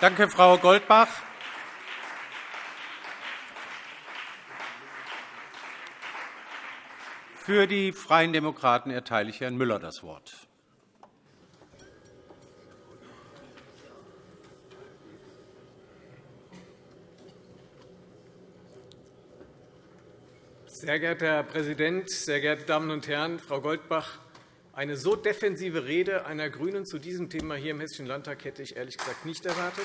Danke, Frau Goldbach. Für die Freien Demokraten erteile ich Herrn Müller das Wort. Sehr geehrter Herr Präsident, sehr geehrte Damen und Herren! Frau Goldbach, eine so defensive Rede einer GRÜNEN zu diesem Thema hier im Hessischen Landtag hätte ich ehrlich gesagt nicht erwartet.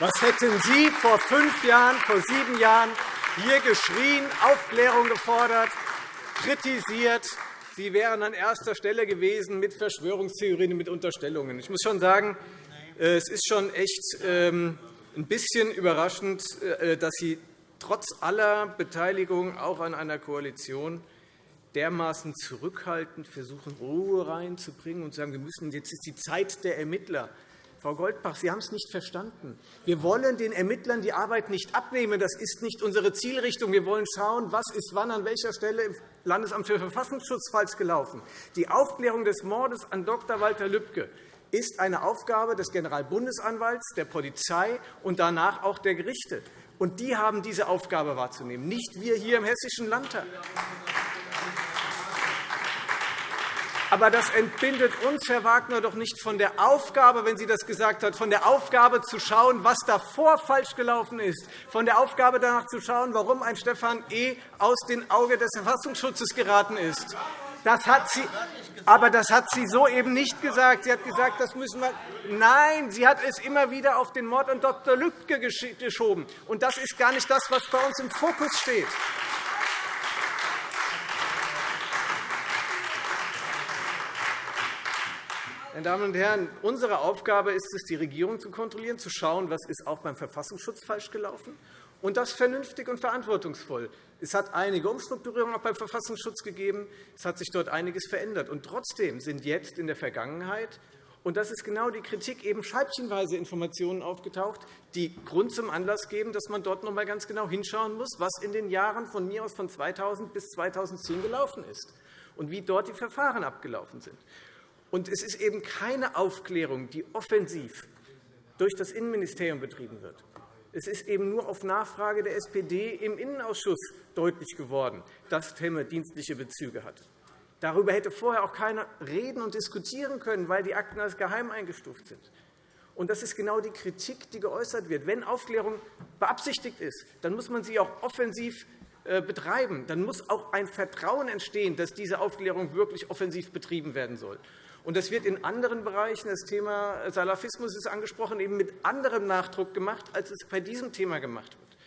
Was hätten Sie vor fünf Jahren, vor sieben Jahren hier geschrien, Aufklärung gefordert, kritisiert? Sie wären an erster Stelle gewesen mit Verschwörungstheorien und mit Unterstellungen. Ich muss schon sagen, äh, es ist schon echt ähm, ein bisschen überraschend, äh, dass Sie trotz aller Beteiligung auch an einer Koalition dermaßen zurückhaltend versuchen, Ruhe reinzubringen und sagen, wir müssen, jetzt ist die Zeit der Ermittler. Frau Goldbach, Sie haben es nicht verstanden. Wir wollen den Ermittlern die Arbeit nicht abnehmen. Das ist nicht unsere Zielrichtung. Wir wollen schauen, was ist wann an welcher Stelle im Landesamt für Verfassungsschutz falsch gelaufen. Die Aufklärung des Mordes an Dr. Walter Lübcke ist eine Aufgabe des Generalbundesanwalts, der Polizei und danach auch der Gerichte. Und die haben diese Aufgabe wahrzunehmen, nicht wir hier im Hessischen Landtag. Aber das entbindet uns, Herr Wagner, doch nicht von der Aufgabe, wenn Sie das gesagt haben, von der Aufgabe zu schauen, was davor falsch gelaufen ist, von der Aufgabe danach zu schauen, warum ein Stefan E. aus dem Auge des Verfassungsschutzes geraten ist. Das hat sie, aber das hat sie so eben nicht gesagt. Sie hat gesagt, das müssen wir. Nein, sie hat es immer wieder auf den Mord an Dr. Lübcke geschoben. Und das ist gar nicht das, was bei uns im Fokus steht. Meine Damen und Herren, unsere Aufgabe ist es, die Regierung zu kontrollieren, zu schauen, was ist auch beim Verfassungsschutz falsch gelaufen und das vernünftig und verantwortungsvoll. Es hat einige Umstrukturierungen auch beim Verfassungsschutz gegeben. Es hat sich dort einiges verändert. Und trotzdem sind jetzt in der Vergangenheit und das ist genau die Kritik, eben scheibchenweise Informationen aufgetaucht, die Grund zum Anlass geben, dass man dort noch einmal ganz genau hinschauen muss, was in den Jahren von mir aus von 2000 bis 2010 gelaufen ist und wie dort die Verfahren abgelaufen sind. Und es ist eben keine Aufklärung, die offensiv durch das Innenministerium betrieben wird. Es ist eben nur auf Nachfrage der SPD im Innenausschuss deutlich geworden, dass Temme dienstliche Bezüge hat. Darüber hätte vorher auch keiner reden und diskutieren können, weil die Akten als geheim eingestuft sind. Und das ist genau die Kritik, die geäußert wird. Wenn Aufklärung beabsichtigt ist, dann muss man sie auch offensiv äh, betreiben. Dann muss auch ein Vertrauen entstehen, dass diese Aufklärung wirklich offensiv betrieben werden soll. Und das wird in anderen Bereichen, das Thema Salafismus ist angesprochen, eben mit anderem Nachdruck gemacht, als es bei diesem Thema gemacht wird.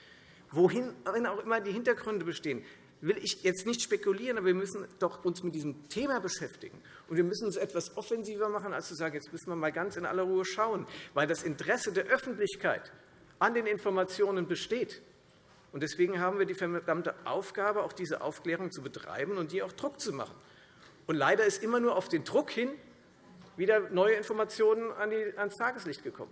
Wohin auch immer die Hintergründe bestehen, will ich jetzt nicht spekulieren, aber wir müssen doch uns mit diesem Thema beschäftigen. Und wir müssen uns etwas offensiver machen, als zu sagen, jetzt müssen wir mal ganz in aller Ruhe schauen, weil das Interesse der Öffentlichkeit an den Informationen besteht. Und deswegen haben wir die verdammte Aufgabe, auch diese Aufklärung zu betreiben und die auch Druck zu machen. Und leider ist immer nur auf den Druck hin wieder neue Informationen ans Tageslicht gekommen.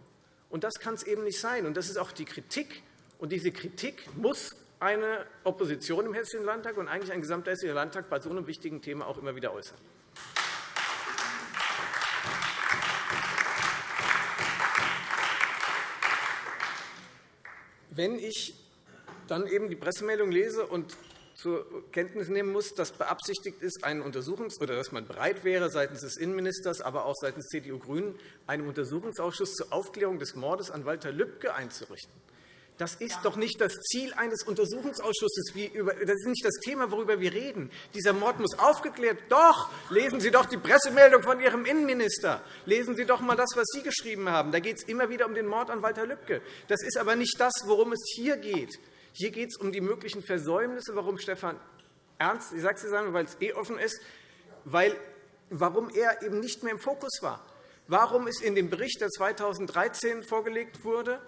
Und das kann es eben nicht sein. Und das ist auch die Kritik. Und diese Kritik muss eine Opposition im Hessischen Landtag und eigentlich ein gesamter Hessischer Landtag bei so einem wichtigen Thema auch immer wieder äußern. Wenn ich dann eben die Pressemeldung lese und zur Kenntnis nehmen muss, dass beabsichtigt ist, einen Untersuchungs oder dass man bereit wäre, seitens des Innenministers, aber auch seitens CDU-GRÜNEN, einen Untersuchungsausschuss zur Aufklärung des Mordes an Walter Lübcke einzurichten. Das ist doch nicht das Ziel eines Untersuchungsausschusses. Das ist nicht das Thema, worüber wir reden. Dieser Mord muss aufgeklärt. Doch, lesen Sie doch die Pressemeldung von Ihrem Innenminister. Lesen Sie doch einmal das, was Sie geschrieben haben. Da geht es immer wieder um den Mord an Walter Lübcke. Das ist aber nicht das, worum es hier geht. Hier geht es um die möglichen Versäumnisse, warum Stefan Ernst, ich sage es Ihnen, weil es eh offen ist, weil, warum er eben nicht mehr im Fokus war. Warum ist in dem Bericht, der 2013 vorgelegt wurde,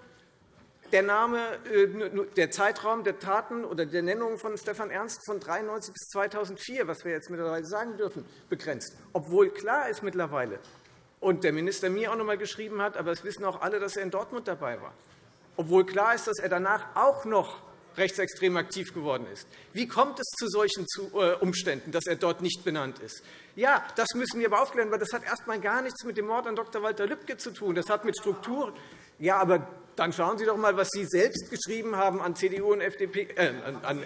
der, Name, äh, der Zeitraum der Taten oder der Nennung von Stefan Ernst von 1993 bis 2004, was wir jetzt mittlerweile sagen dürfen, begrenzt, obwohl klar ist mittlerweile, und der Minister mir auch noch einmal geschrieben hat, aber es wissen auch alle, dass er in Dortmund dabei war, obwohl klar ist, dass er danach auch noch rechtsextrem aktiv geworden ist. Wie kommt es zu solchen äh, Umständen, dass er dort nicht benannt ist? Ja, das müssen wir aber aufklären, weil das hat erst einmal gar nichts mit dem Mord an Dr. Walter Lübcke zu tun. Das hat mit Strukturen Ja, aber dann schauen Sie doch einmal, was Sie selbst geschrieben haben an CDU und FDP. Äh, an,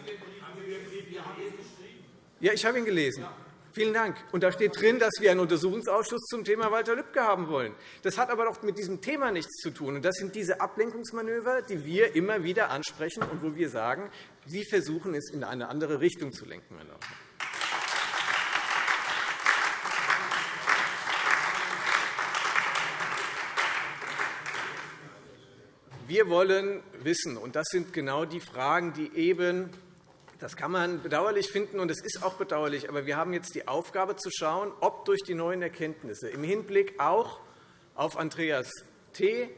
ja, ich habe ihn gelesen. Vielen Dank. Und da steht drin, dass wir einen Untersuchungsausschuss zum Thema Walter Lübcke haben wollen. Das hat aber doch mit diesem Thema nichts zu tun. Und das sind diese Ablenkungsmanöver, die wir immer wieder ansprechen und wo wir sagen, Sie versuchen es in eine andere Richtung zu lenken. Wir wollen wissen, und das sind genau die Fragen, die eben das kann man bedauerlich finden, und es ist auch bedauerlich. Aber wir haben jetzt die Aufgabe, zu schauen, ob durch die neuen Erkenntnisse im Hinblick auch auf Andreas T.,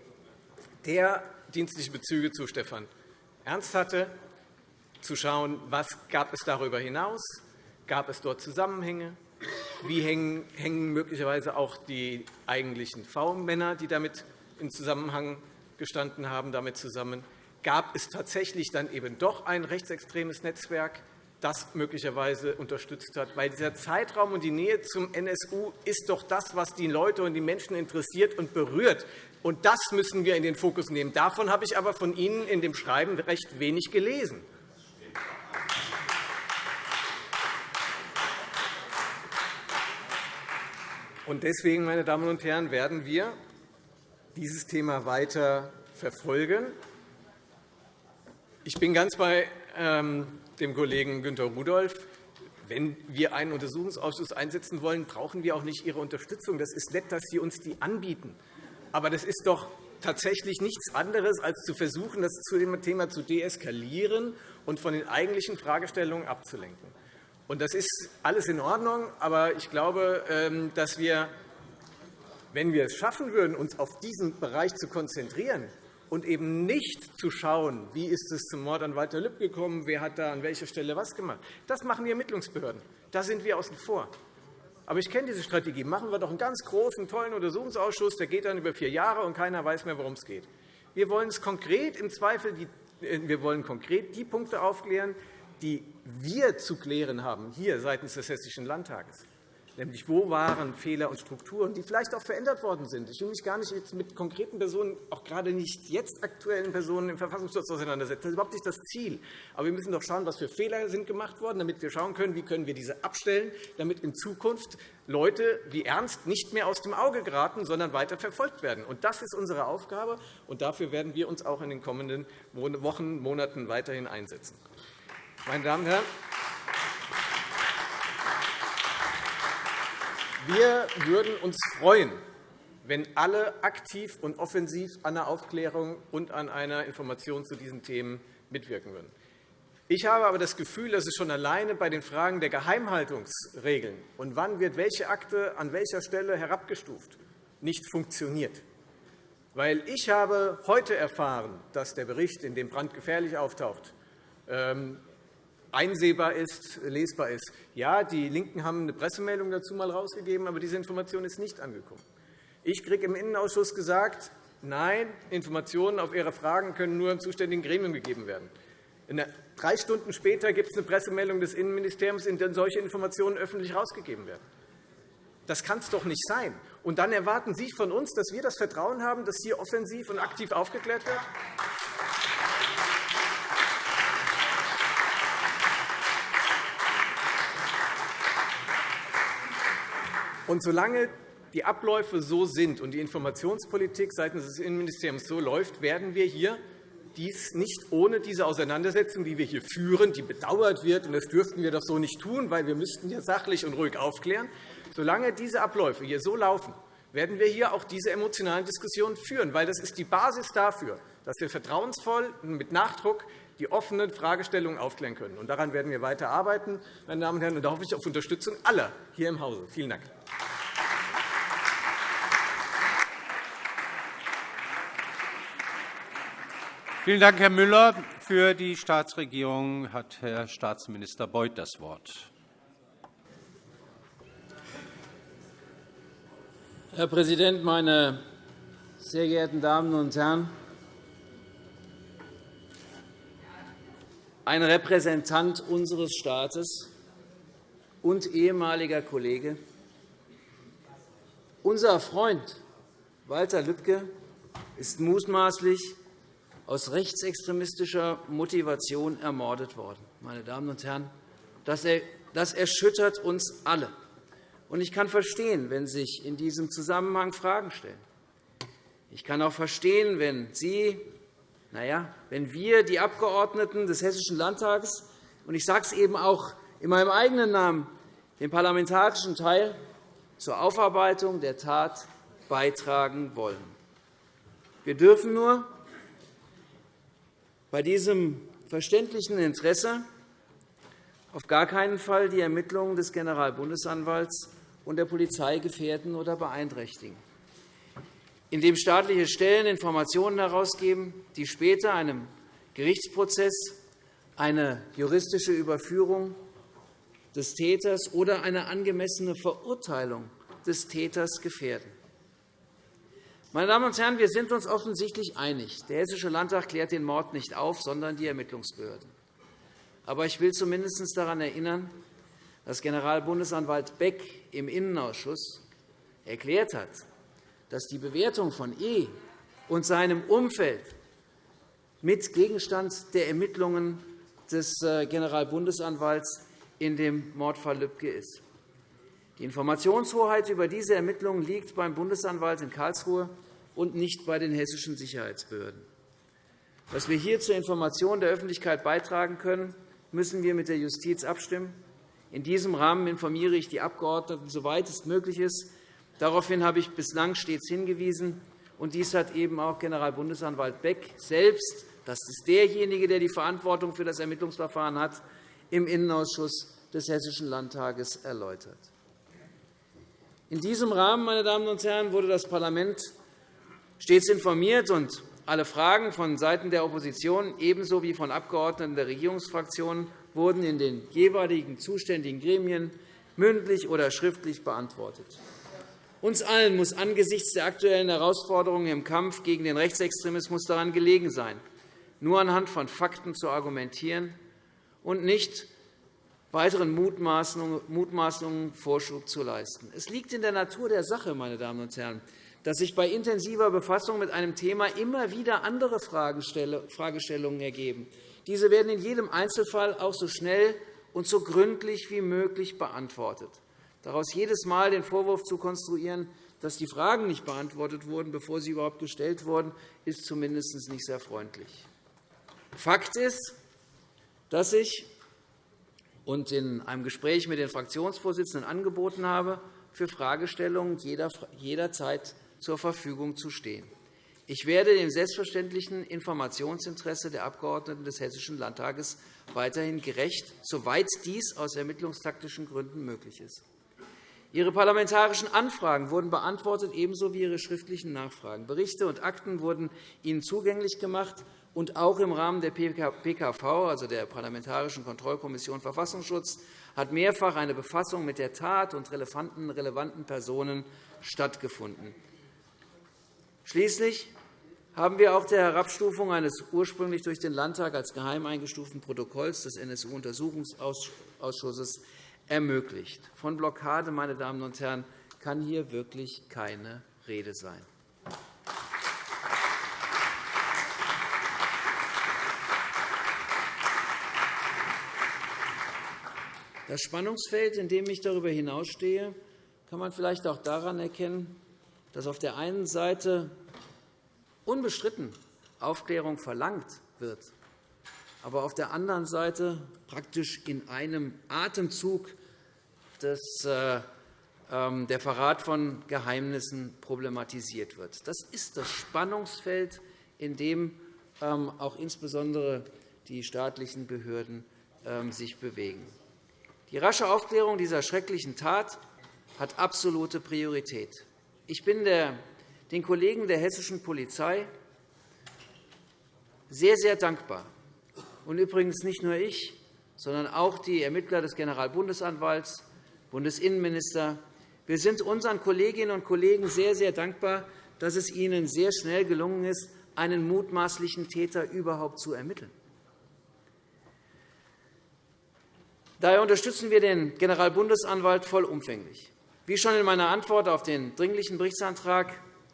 der dienstliche Bezüge zu Stefan Ernst hatte, zu schauen, was gab es darüber hinaus, gab es dort Zusammenhänge, wie hängen möglicherweise auch die eigentlichen V-Männer, die damit in Zusammenhang gestanden haben, damit zusammen, gab es tatsächlich dann eben doch ein rechtsextremes Netzwerk, das möglicherweise unterstützt hat. Weil dieser Zeitraum und die Nähe zum NSU ist doch das, was die Leute und die Menschen interessiert und berührt. Und das müssen wir in den Fokus nehmen. Davon habe ich aber von Ihnen in dem Schreiben recht wenig gelesen. Und deswegen, meine Damen und Herren, werden wir dieses Thema weiter verfolgen. Ich bin ganz bei ähm, dem Kollegen Günter Rudolph. Wenn wir einen Untersuchungsausschuss einsetzen wollen, brauchen wir auch nicht Ihre Unterstützung. Das ist nett, dass Sie uns die anbieten. Aber das ist doch tatsächlich nichts anderes, als zu versuchen, das Thema zu deeskalieren und von den eigentlichen Fragestellungen abzulenken. Das ist alles in Ordnung, aber ich glaube, ähm, dass wir, wenn wir es schaffen würden, uns auf diesen Bereich zu konzentrieren, und eben nicht zu schauen, wie ist es zum Mord an Walter Lübcke gekommen, wer hat da an welcher Stelle was gemacht. Das machen die Ermittlungsbehörden. Da sind wir außen vor. Aber ich kenne diese Strategie. Machen wir doch einen ganz großen, tollen Untersuchungsausschuss, der geht dann über vier Jahre, und keiner weiß mehr, worum es geht. Wir wollen es konkret im Zweifel die, äh, wir wollen konkret die Punkte aufklären, die wir zu klären haben, hier seitens des Hessischen Landtages nämlich wo waren Fehler und Strukturen, die vielleicht auch verändert worden sind. Ich will mich gar nicht jetzt mit konkreten Personen, auch gerade nicht jetzt aktuellen Personen im Verfassungsschutz auseinandersetzen. Das ist überhaupt nicht das Ziel. Aber wir müssen doch schauen, was für Fehler sind gemacht worden, damit wir schauen können, wie können wir diese abstellen, damit in Zukunft Leute wie Ernst nicht mehr aus dem Auge geraten, sondern weiter verfolgt werden. Und das ist unsere Aufgabe, und dafür werden wir uns auch in den kommenden Wochen, Monaten weiterhin einsetzen. Meine Damen und Herren, Wir würden uns freuen, wenn alle aktiv und offensiv an der Aufklärung und an einer Information zu diesen Themen mitwirken würden. Ich habe aber das Gefühl, dass es schon alleine bei den Fragen der Geheimhaltungsregeln und wann wird welche Akte an welcher Stelle herabgestuft nicht funktioniert. Weil ich habe heute erfahren, dass der Bericht, in dem Brand gefährlich auftaucht, ähm, einsehbar ist, lesbar ist. Ja, die LINKEN haben eine Pressemeldung dazu mal herausgegeben, aber diese Information ist nicht angekommen. Ich kriege im Innenausschuss gesagt, nein, Informationen auf Ihre Fragen können nur im zuständigen Gremium gegeben werden. Drei Stunden später gibt es eine Pressemeldung des Innenministeriums, in der solche Informationen öffentlich herausgegeben werden. Das kann es doch nicht sein. Und dann erwarten Sie von uns, dass wir das Vertrauen haben, dass hier offensiv und aktiv aufgeklärt wird? Und solange die Abläufe so sind und die Informationspolitik seitens des Innenministeriums so läuft, werden wir hier dies nicht ohne diese Auseinandersetzung, die wir hier führen, die bedauert wird, und das dürften wir doch so nicht tun, weil wir müssten hier sachlich und ruhig aufklären. Solange diese Abläufe hier so laufen, werden wir hier auch diese emotionalen Diskussionen führen, weil das ist die Basis dafür, dass wir vertrauensvoll und mit Nachdruck die offenen Fragestellungen aufklären können. Und daran werden wir weiter arbeiten, meine Damen und Herren. Und da hoffe ich auf Unterstützung aller hier im Hause. Vielen Dank. Vielen Dank, Herr Müller. Für die Staatsregierung hat Herr Staatsminister Beuth das Wort. Herr Präsident, meine sehr geehrten Damen und Herren! Ein Repräsentant unseres Staates und ehemaliger Kollege, unser Freund Walter Lübcke, ist mutmaßlich aus rechtsextremistischer Motivation ermordet worden. Meine Damen und Herren, das erschüttert uns alle. Ich kann verstehen, wenn sich in diesem Zusammenhang Fragen stellen. Ich kann auch verstehen, wenn Sie, na ja, wenn wir, die Abgeordneten des Hessischen Landtages, und ich sage es eben auch in meinem eigenen Namen, den parlamentarischen Teil zur Aufarbeitung der Tat beitragen wollen. Wir dürfen nur bei diesem verständlichen Interesse auf gar keinen Fall die Ermittlungen des Generalbundesanwalts und der Polizei gefährden oder beeinträchtigen, indem staatliche Stellen Informationen herausgeben, die später einem Gerichtsprozess eine juristische Überführung des Täters oder eine angemessene Verurteilung des Täters gefährden. Meine Damen und Herren, wir sind uns offensichtlich einig. Der Hessische Landtag klärt den Mord nicht auf, sondern die Ermittlungsbehörden. Aber ich will zumindest daran erinnern, dass Generalbundesanwalt Beck im Innenausschuss erklärt hat, dass die Bewertung von E und seinem Umfeld mit Gegenstand der Ermittlungen des äh, Generalbundesanwalts in dem Mordfall Lübcke ist. Die Informationshoheit über diese Ermittlungen liegt beim Bundesanwalt in Karlsruhe und nicht bei den hessischen Sicherheitsbehörden. Was wir hier zur Information der Öffentlichkeit beitragen können, müssen wir mit der Justiz abstimmen. In diesem Rahmen informiere ich die Abgeordneten, soweit es möglich ist. Daraufhin habe ich bislang stets hingewiesen. Und dies hat eben auch Generalbundesanwalt Beck selbst, das ist derjenige, der die Verantwortung für das Ermittlungsverfahren hat, im Innenausschuss des Hessischen Landtages erläutert. In diesem Rahmen, meine Damen und Herren, wurde das Parlament stets informiert, und alle Fragen von Seiten der Opposition ebenso wie von Abgeordneten der Regierungsfraktionen wurden in den jeweiligen zuständigen Gremien mündlich oder schriftlich beantwortet. Uns allen muss angesichts der aktuellen Herausforderungen im Kampf gegen den Rechtsextremismus daran gelegen sein, nur anhand von Fakten zu argumentieren und nicht weiteren Mutmaßungen Vorschub zu leisten. Es liegt in der Natur der Sache, meine Damen und Herren, dass sich bei intensiver Befassung mit einem Thema immer wieder andere Fragestellungen ergeben. Diese werden in jedem Einzelfall auch so schnell und so gründlich wie möglich beantwortet. Daraus jedes Mal den Vorwurf zu konstruieren, dass die Fragen nicht beantwortet wurden, bevor sie überhaupt gestellt wurden, ist zumindest nicht sehr freundlich. Fakt ist, dass ich und in einem Gespräch mit den Fraktionsvorsitzenden angeboten habe, für Fragestellungen jederzeit zur Verfügung zu stehen. Ich werde dem selbstverständlichen Informationsinteresse der Abgeordneten des Hessischen Landtages weiterhin gerecht, soweit dies aus ermittlungstaktischen Gründen möglich ist. Ihre parlamentarischen Anfragen wurden beantwortet, ebenso wie Ihre schriftlichen Nachfragen. Berichte und Akten wurden Ihnen zugänglich gemacht, und auch im Rahmen der PKV, also der Parlamentarischen Kontrollkommission Verfassungsschutz, hat mehrfach eine Befassung mit der Tat und relevanten, relevanten Personen stattgefunden. Schließlich haben wir auch der Herabstufung eines ursprünglich durch den Landtag als geheim eingestuften Protokolls des NSU-Untersuchungsausschusses ermöglicht. Von Blockade, meine Damen und Herren, kann hier wirklich keine Rede sein. Das Spannungsfeld, in dem ich darüber hinausstehe, kann man vielleicht auch daran erkennen, dass auf der einen Seite unbestritten Aufklärung verlangt wird, aber auf der anderen Seite praktisch in einem Atemzug des, äh, ähm, der Verrat von Geheimnissen problematisiert wird. Das ist das Spannungsfeld, in dem ähm, auch insbesondere die staatlichen Behörden ähm, sich bewegen. Die rasche Aufklärung dieser schrecklichen Tat hat absolute Priorität. Ich bin den Kollegen der hessischen Polizei sehr, sehr dankbar. Und übrigens nicht nur ich, sondern auch die Ermittler des Generalbundesanwalts, Bundesinnenminister. Wir sind unseren Kolleginnen und Kollegen sehr, sehr dankbar, dass es ihnen sehr schnell gelungen ist, einen mutmaßlichen Täter überhaupt zu ermitteln. Daher unterstützen wir den Generalbundesanwalt vollumfänglich. Wie schon in meiner Antwort auf den Dringlichen Berichtsantrag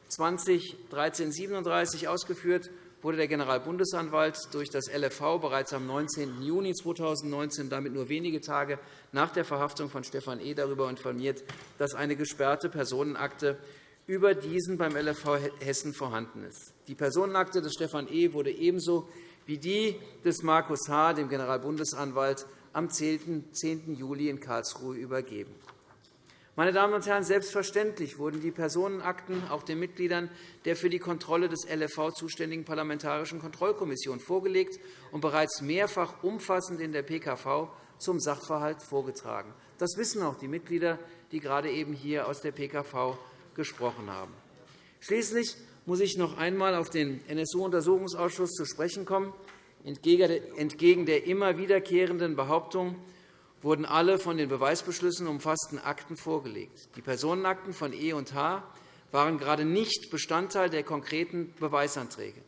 2013-37 ausgeführt wurde der Generalbundesanwalt durch das LFV bereits am 19. Juni 2019, damit nur wenige Tage nach der Verhaftung von Stefan E. darüber informiert, dass eine gesperrte Personenakte über diesen beim LFV Hessen vorhanden ist. Die Personenakte des Stefan E. wurde ebenso wie die des Markus H., dem Generalbundesanwalt, am 10. Juli in Karlsruhe übergeben. Meine Damen und Herren, selbstverständlich wurden die Personenakten auch den Mitgliedern der für die Kontrolle des LFV zuständigen Parlamentarischen Kontrollkommission vorgelegt und bereits mehrfach umfassend in der PKV zum Sachverhalt vorgetragen. Das wissen auch die Mitglieder, die gerade eben hier aus der PKV gesprochen haben. Schließlich muss ich noch einmal auf den NSU-Untersuchungsausschuss zu sprechen kommen. Entgegen der immer wiederkehrenden Behauptung, wurden alle von den Beweisbeschlüssen umfassten Akten vorgelegt. Die Personenakten von E und H waren gerade nicht Bestandteil der konkreten Beweisanträge.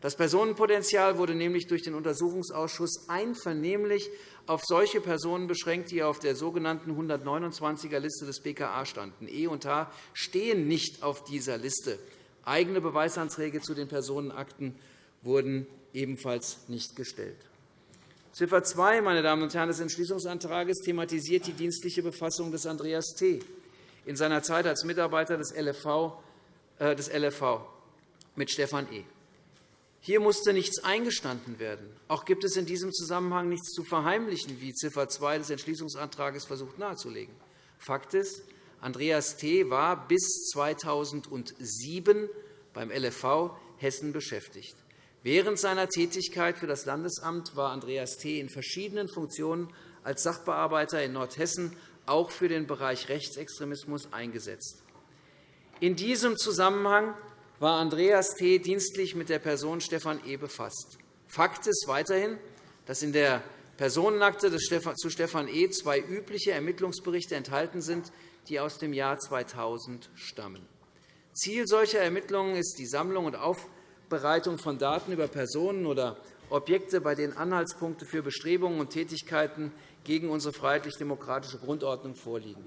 Das Personenpotenzial wurde nämlich durch den Untersuchungsausschuss einvernehmlich auf solche Personen beschränkt, die auf der sogenannten 129er-Liste des BKA standen. E und H stehen nicht auf dieser Liste. Eigene Beweisanträge zu den Personenakten wurden ebenfalls nicht gestellt. Ziffer 2 meine Damen und Herren, des Entschließungsantrags thematisiert die dienstliche Befassung des Andreas T. in seiner Zeit als Mitarbeiter des LFV, äh, des LFV mit Stefan E. Hier musste nichts eingestanden werden. Auch gibt es in diesem Zusammenhang nichts zu verheimlichen, wie Ziffer 2 des Entschließungsantrags versucht nahezulegen. Fakt ist, Andreas T. war bis 2007 beim LFV Hessen beschäftigt. Während seiner Tätigkeit für das Landesamt war Andreas T. in verschiedenen Funktionen als Sachbearbeiter in Nordhessen auch für den Bereich Rechtsextremismus eingesetzt. In diesem Zusammenhang war Andreas T. dienstlich mit der Person Stefan E. befasst. Fakt ist weiterhin, dass in der Personenakte zu Stefan E. zwei übliche Ermittlungsberichte enthalten sind, die aus dem Jahr 2000 stammen. Ziel solcher Ermittlungen ist die Sammlung und Aufklärung Aufbereitung von Daten über Personen oder Objekte, bei denen Anhaltspunkte für Bestrebungen und Tätigkeiten gegen unsere freiheitlich-demokratische Grundordnung vorliegen.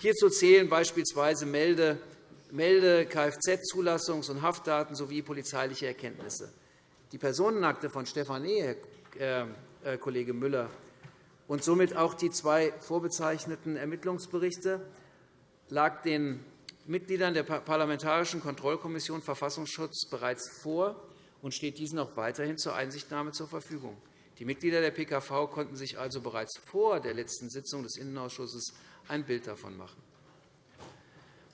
Hierzu zählen beispielsweise Melde-, Kfz-Zulassungs- und Haftdaten sowie polizeiliche Erkenntnisse. Die Personenakte von Stefan E., Herr äh, Kollege Müller, und somit auch die zwei vorbezeichneten Ermittlungsberichte lag den Mitgliedern der Parlamentarischen Kontrollkommission Verfassungsschutz bereits vor und steht diesen auch weiterhin zur Einsichtnahme zur Verfügung. Die Mitglieder der PKV konnten sich also bereits vor der letzten Sitzung des Innenausschusses ein Bild davon machen.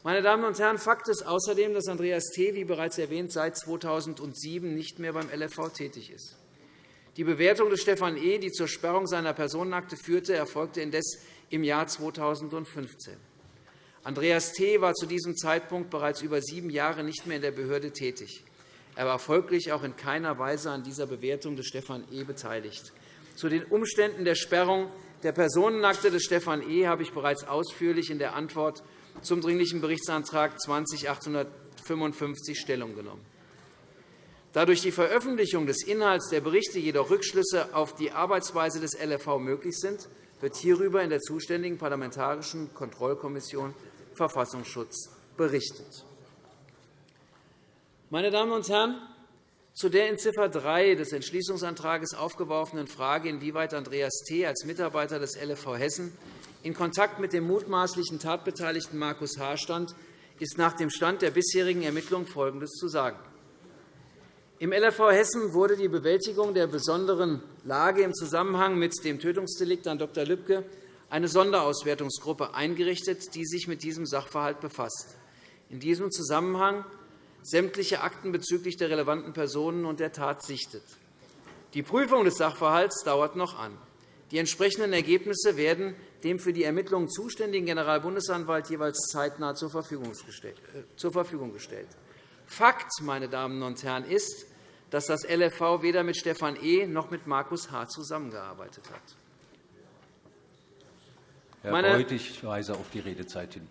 Meine Damen und Herren, Fakt ist außerdem, dass Andreas T., wie bereits erwähnt, seit 2007 nicht mehr beim LFV tätig ist. Die Bewertung des Stefan E., die zur Sperrung seiner Personenakte führte, erfolgte indes im Jahr 2015. Andreas T. war zu diesem Zeitpunkt bereits über sieben Jahre nicht mehr in der Behörde tätig. Er war folglich auch in keiner Weise an dieser Bewertung des Stefan E. beteiligt. Zu den Umständen der Sperrung der Personenakte des Stefan E. habe ich bereits ausführlich in der Antwort zum Dringlichen Berichtsantrag 20-855 Stellung genommen. Da durch die Veröffentlichung des Inhalts der Berichte jedoch Rückschlüsse auf die Arbeitsweise des LFV möglich sind, wird hierüber in der zuständigen Parlamentarischen Kontrollkommission Verfassungsschutz berichtet. Meine Damen und Herren, zu der in Ziffer 3 des Entschließungsantrags aufgeworfenen Frage, inwieweit Andreas T. als Mitarbeiter des LFV Hessen in Kontakt mit dem mutmaßlichen Tatbeteiligten Markus H. stand, ist nach dem Stand der bisherigen Ermittlungen Folgendes zu sagen. Im LFV Hessen wurde die Bewältigung der besonderen Lage im Zusammenhang mit dem Tötungsdelikt an Dr. Lübcke eine Sonderauswertungsgruppe eingerichtet, die sich mit diesem Sachverhalt befasst. In diesem Zusammenhang sämtliche Akten bezüglich der relevanten Personen und der Tat sichtet. Die Prüfung des Sachverhalts dauert noch an. Die entsprechenden Ergebnisse werden dem für die Ermittlungen zuständigen Generalbundesanwalt jeweils zeitnah äh, zur Verfügung gestellt. Fakt, meine Damen und Herren, ist, dass das LFV weder mit Stefan E. noch mit Markus H. zusammengearbeitet hat. Herr Meine, Beuth, ich weise auf die Redezeit hin.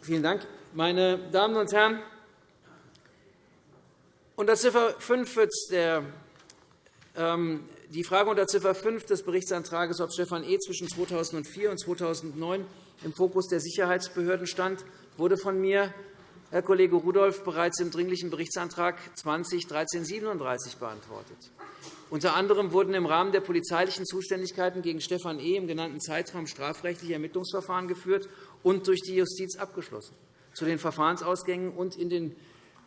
Vielen Dank. Meine Damen und Herren, unter Ziffer 5 wird der, ähm, die Frage unter Ziffer 5 des Berichtsantrags, ob Stefan E. zwischen 2004 und 2009 im Fokus der Sicherheitsbehörden stand, wurde von mir Herr Kollege Rudolph, bereits im Dringlichen Berichtsantrag 20-1337 beantwortet. Unter anderem wurden im Rahmen der polizeilichen Zuständigkeiten gegen Stefan E. im genannten Zeitraum strafrechtliche Ermittlungsverfahren geführt und durch die Justiz abgeschlossen. Zu den Verfahrensausgängen und in den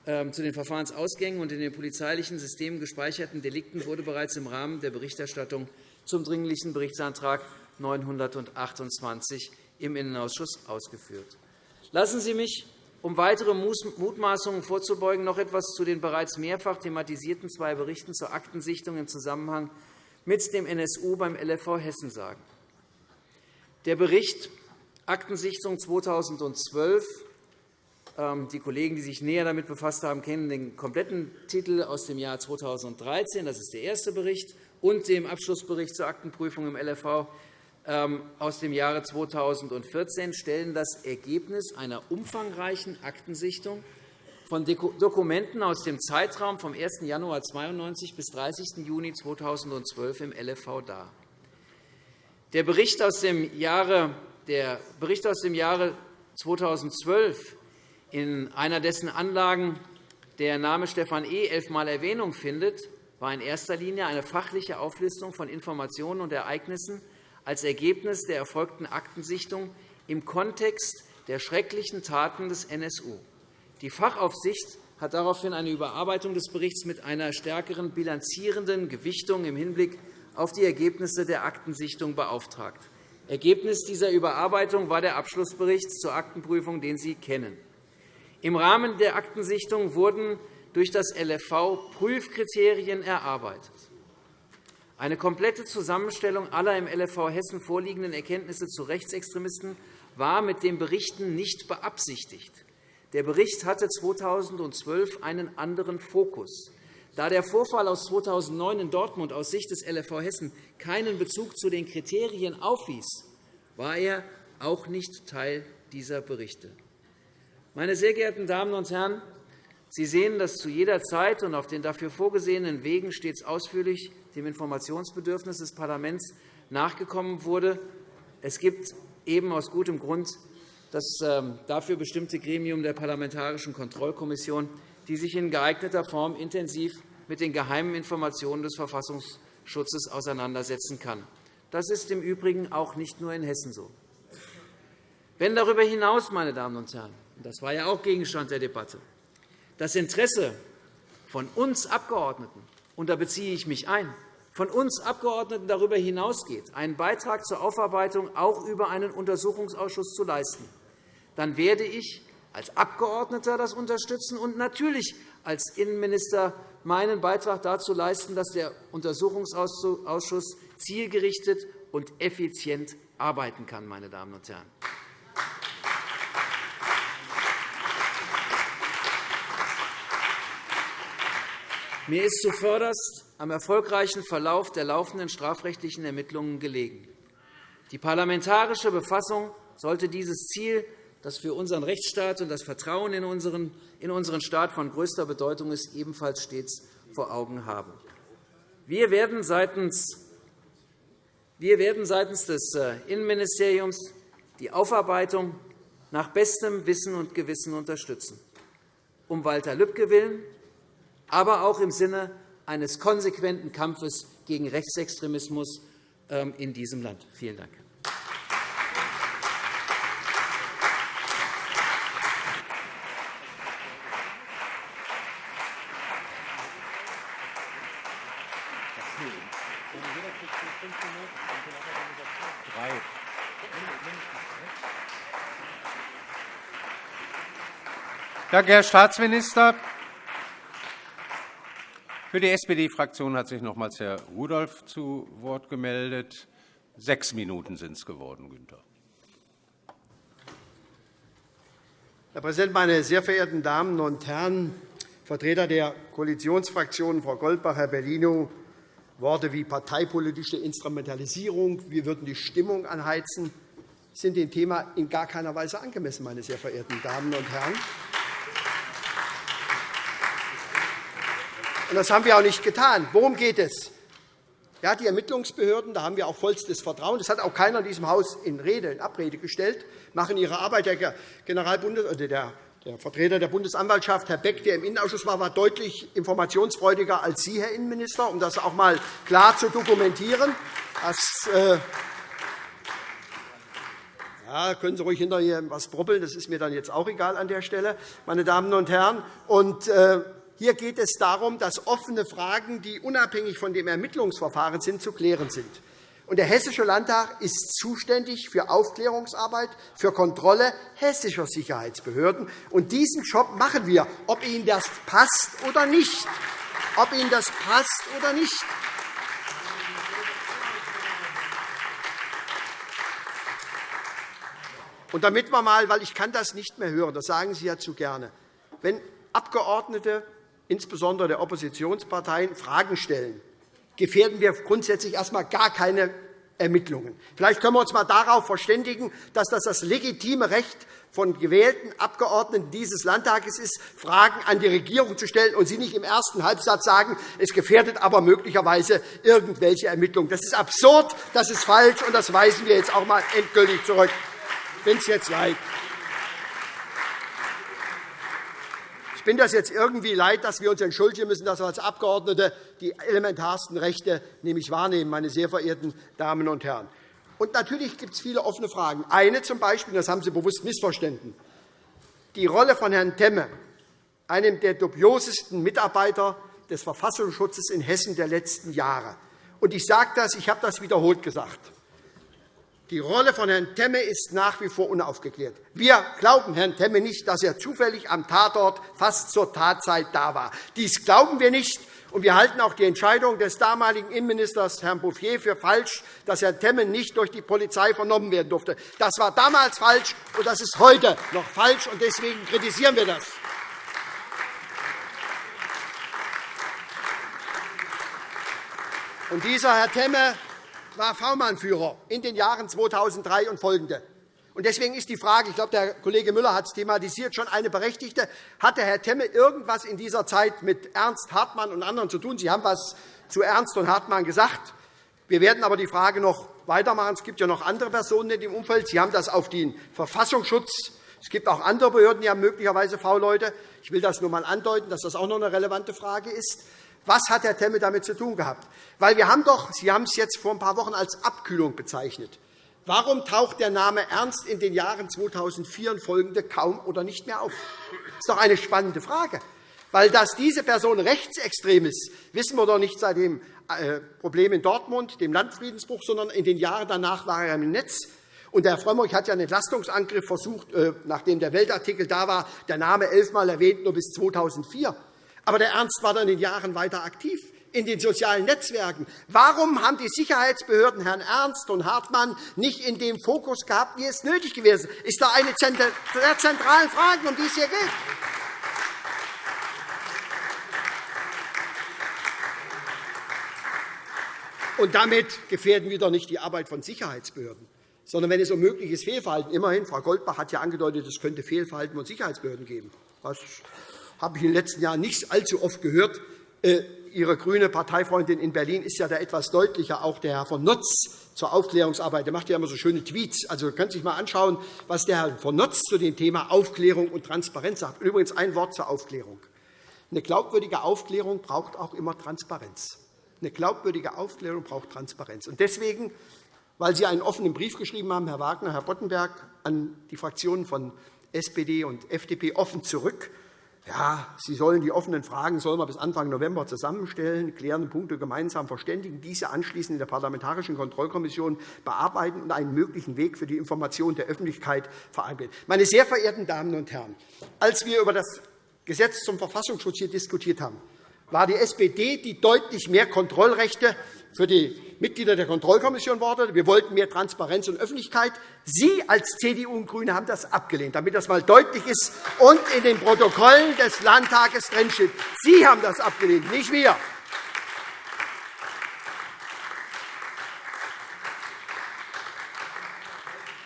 ähm, zu den Verfahrensausgängen und in den polizeilichen Systemen gespeicherten Delikten wurde bereits im Rahmen der Berichterstattung zum Dringlichen Berichtsantrag 928 im Innenausschuss ausgeführt. Lassen Sie mich, um weitere Mutmaßungen vorzubeugen, noch etwas zu den bereits mehrfach thematisierten zwei Berichten zur Aktensichtung im Zusammenhang mit dem NSU beim LFV Hessen sagen. Der Bericht Aktensichtung 2012 ähm, die Kollegen, die sich näher damit befasst haben, kennen den kompletten Titel aus dem Jahr 2013. Das ist der erste Bericht und dem Abschlussbericht zur Aktenprüfung im LFV aus dem Jahre 2014 stellen das Ergebnis einer umfangreichen Aktensichtung von Dokumenten aus dem Zeitraum vom 1. Januar 1992 bis 30. Juni 2012 im LFV dar. Der Bericht aus dem Jahre, der Bericht aus dem Jahre 2012 in einer dessen Anlagen der Name Stefan E. elfmal Erwähnung findet, war in erster Linie eine fachliche Auflistung von Informationen und Ereignissen als Ergebnis der erfolgten Aktensichtung im Kontext der schrecklichen Taten des NSU. Die Fachaufsicht hat daraufhin eine Überarbeitung des Berichts mit einer stärkeren bilanzierenden Gewichtung im Hinblick auf die Ergebnisse der Aktensichtung beauftragt. Ergebnis dieser Überarbeitung war der Abschlussbericht zur Aktenprüfung, den Sie kennen. Im Rahmen der Aktensichtung wurden durch das LFV Prüfkriterien erarbeitet. Eine komplette Zusammenstellung aller im LFV Hessen vorliegenden Erkenntnisse zu Rechtsextremisten war mit dem Berichten nicht beabsichtigt. Der Bericht hatte 2012 einen anderen Fokus. Da der Vorfall aus 2009 in Dortmund aus Sicht des LFV Hessen keinen Bezug zu den Kriterien aufwies, war er auch nicht Teil dieser Berichte. Meine sehr geehrten Damen und Herren, Sie sehen, dass zu jeder Zeit und auf den dafür vorgesehenen Wegen stets ausführlich dem Informationsbedürfnis des Parlaments nachgekommen wurde. Es gibt eben aus gutem Grund das ähm, dafür bestimmte Gremium der Parlamentarischen Kontrollkommission, die sich in geeigneter Form intensiv mit den geheimen Informationen des Verfassungsschutzes auseinandersetzen kann. Das ist im Übrigen auch nicht nur in Hessen so. Wenn darüber hinaus, meine Damen und Herren, das war ja auch Gegenstand der Debatte, das Interesse von uns Abgeordneten, und da beziehe ich mich ein, von uns Abgeordneten darüber hinausgeht, einen Beitrag zur Aufarbeitung auch über einen Untersuchungsausschuss zu leisten, dann werde ich als Abgeordneter das unterstützen und natürlich als Innenminister meinen Beitrag dazu leisten, dass der Untersuchungsausschuss zielgerichtet und effizient arbeiten kann. Meine Damen und Herren. Mir ist zuvörderst am erfolgreichen Verlauf der laufenden strafrechtlichen Ermittlungen gelegen. Die parlamentarische Befassung sollte dieses Ziel, das für unseren Rechtsstaat und das Vertrauen in unseren Staat von größter Bedeutung ist, ebenfalls stets vor Augen haben. Wir werden seitens wir werden seitens des äh, Innenministeriums die Aufarbeitung nach bestem Wissen und Gewissen unterstützen. Um Walter Lübcke willen aber auch im Sinne eines konsequenten Kampfes gegen Rechtsextremismus ähm, in diesem Land. Vielen Dank. Danke, Herr Staatsminister. Für die SPD-Fraktion hat sich nochmals Herr Rudolph zu Wort gemeldet. Sechs Minuten sind es geworden, Günther. Herr Präsident, meine sehr verehrten Damen und Herren! Vertreter der Koalitionsfraktionen, Frau Goldbach, Herr Bellino, Worte wie parteipolitische Instrumentalisierung, wir würden die Stimmung anheizen, sind dem Thema in gar keiner Weise angemessen, meine sehr verehrten Damen und Herren. Und das haben wir auch nicht getan. Worum geht es? Ja, die Ermittlungsbehörden, da haben wir auch vollstes Vertrauen. Das hat auch keiner in diesem Haus in Rede, in Abrede gestellt, machen ihre Arbeit. Der, Generalbundes oder der Der Vertreter der Bundesanwaltschaft, Herr Beck, der im Innenausschuss war, war deutlich informationsfreudiger als Sie, Herr Innenminister, um das auch einmal klar zu dokumentieren. Das, äh ja, können Sie ruhig hinterher etwas brubbeln, das ist mir dann jetzt auch egal an der Stelle, meine Damen und Herren. Und, äh, hier geht es darum, dass offene Fragen, die unabhängig von dem Ermittlungsverfahren sind, zu klären sind. Der Hessische Landtag ist zuständig für Aufklärungsarbeit, für Kontrolle hessischer Sicherheitsbehörden. Und diesen Job machen wir, ob Ihnen das passt oder nicht. Ob Ihnen das passt oder nicht. Und damit wir mal, weil ich kann das nicht mehr hören, das sagen Sie ja zu gerne, wenn Abgeordnete, insbesondere der Oppositionsparteien, Fragen stellen, gefährden wir grundsätzlich erst einmal gar keine Ermittlungen. Vielleicht können wir uns einmal darauf verständigen, dass das das legitime Recht von gewählten Abgeordneten dieses Landtages ist, Fragen an die Regierung zu stellen und Sie nicht im ersten Halbsatz sagen, es gefährdet aber möglicherweise irgendwelche Ermittlungen. Das ist absurd, das ist falsch, und das weisen wir jetzt auch einmal endgültig zurück. Ich bin es jetzt leid. Ich bin das jetzt irgendwie leid, dass wir uns entschuldigen müssen, dass wir als Abgeordnete die elementarsten Rechte nämlich wahrnehmen, meine sehr verehrten Damen und Herren. Und natürlich gibt es viele offene Fragen. Eine zum Beispiel, das haben Sie bewusst missverstanden, die Rolle von Herrn Temme, einem der dubiosesten Mitarbeiter des Verfassungsschutzes in Hessen der letzten Jahre. Und ich sage das, ich habe das wiederholt gesagt. Die Rolle von Herrn Temme ist nach wie vor unaufgeklärt. Wir glauben Herrn Temme nicht, dass er zufällig am Tatort fast zur Tatzeit da war. Dies glauben wir nicht. Und wir halten auch die Entscheidung des damaligen Innenministers Herrn Bouffier für falsch, dass Herr Temme nicht durch die Polizei vernommen werden durfte. Das war damals falsch, und das ist heute noch falsch. und Deswegen kritisieren wir das. Und dieser Herr Temme war V-Mann-Führer in den Jahren 2003 und folgende. Deswegen ist die Frage, ich glaube, der Kollege Müller hat es thematisiert, schon eine berechtigte. Hatte Herr Temme irgendwas in dieser Zeit mit Ernst Hartmann und anderen zu tun? Sie haben etwas zu Ernst und Hartmann gesagt. Wir werden aber die Frage noch weitermachen. Es gibt ja noch andere Personen in dem Umfeld. Sie haben das auf den Verfassungsschutz. Es gibt auch andere Behörden, die haben möglicherweise V-Leute. Ich will das nur einmal andeuten, dass das auch noch eine relevante Frage ist. Was hat Herr Temme damit zu tun gehabt? Weil wir haben doch, Sie haben es jetzt vor ein paar Wochen als Abkühlung bezeichnet. Warum taucht der Name Ernst in den Jahren 2004 und folgende kaum oder nicht mehr auf? Das ist doch eine spannende Frage. Weil dass diese Person rechtsextrem ist, wissen wir doch nicht seit dem äh, Problem in Dortmund, dem Landfriedensbruch, sondern in den Jahren danach war er im Netz. Und Herr Frömmrich hat ja einen Entlastungsangriff versucht, äh, nachdem der Weltartikel da war, der Name elfmal erwähnt, nur bis 2004. Aber der Ernst war dann in den Jahren weiter aktiv in den sozialen Netzwerken. Warum haben die Sicherheitsbehörden Herrn Ernst und Hartmann nicht in dem Fokus gehabt, wie es nötig gewesen ist? ist da eine der zentralen Fragen, um die es hier geht. Und damit gefährden wir doch nicht die Arbeit von Sicherheitsbehörden, sondern wenn es um mögliches Fehlverhalten immerhin, Frau Goldbach hat ja angedeutet, es könnte Fehlverhalten von Sicherheitsbehörden geben. Das habe ich in den letzten Jahren nicht allzu oft gehört. Äh, Ihre grüne Parteifreundin in Berlin ist ja da etwas deutlicher, auch der Herr von Notz zur Aufklärungsarbeit. Der macht ja immer so schöne Tweets. Also, Sie können sich einmal anschauen, was der Herr von Notz zu dem Thema Aufklärung und Transparenz sagt. Übrigens ein Wort zur Aufklärung. Eine glaubwürdige Aufklärung braucht auch immer Transparenz. Eine glaubwürdige Aufklärung braucht Transparenz. Und deswegen, weil Sie einen offenen Brief geschrieben haben, Herr Wagner, Herr Boddenberg, an die Fraktionen von SPD und FDP offen zurück, ja, Sie sollen die offenen Fragen sollen wir bis Anfang November zusammenstellen, klärende Punkte gemeinsam verständigen, diese anschließend in der Parlamentarischen Kontrollkommission bearbeiten und einen möglichen Weg für die Information der Öffentlichkeit vereinbaren. Meine sehr verehrten Damen und Herren, als wir über das Gesetz zum Verfassungsschutz hier diskutiert haben, war die SPD, die deutlich mehr Kontrollrechte für die Mitglieder der Kontrollkommission forderte. Wir wollten mehr Transparenz und Öffentlichkeit. Sie als CDU und GRÜNE haben das abgelehnt, damit das einmal deutlich ist und in den Protokollen des Landtages drinsteht. Sie haben das abgelehnt, nicht wir.